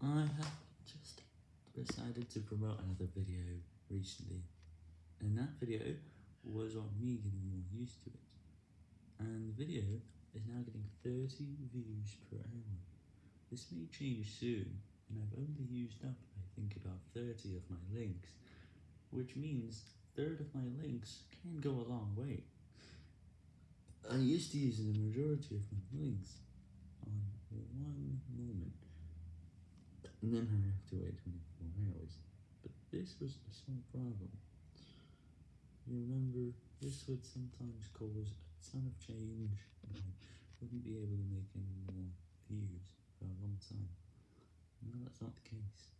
I have just decided to promote another video recently, and that video was on me getting more used to it, and the video is now getting 30 views per hour. This may change soon, and I've only used up I think about 30 of my links, which means third of my links can go a long way. I used to use the majority of my links and then I have to wait 24 hours, but this was a small problem. You remember, this would sometimes cause a ton of change, and I wouldn't be able to make any more views for a long time. Now that's not the case.